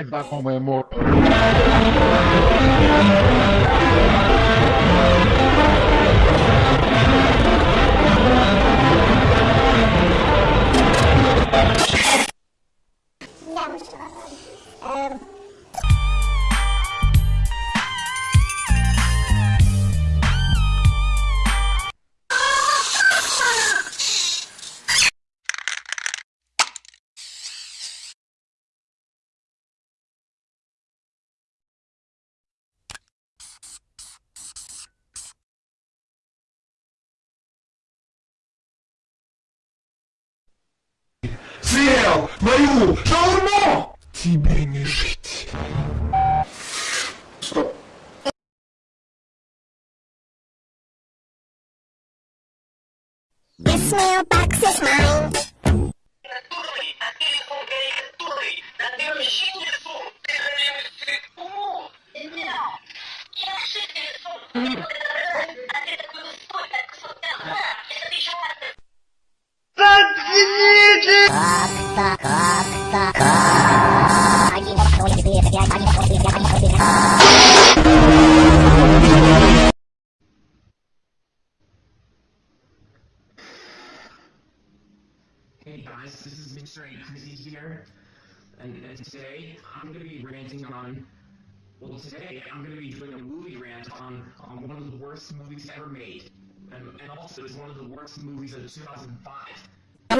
vai dar comemor. Não, não. É, Съел мою шаурму! Тебе не жить. Стоп. This mailbox is mine. Натурный, Hey guys, this is Mr. Crazy here, and, and today I'm gonna be ranting on. Well, today I'm gonna be doing a movie rant on on one of the worst movies ever made, and, and also it's one of the worst movies of 2005.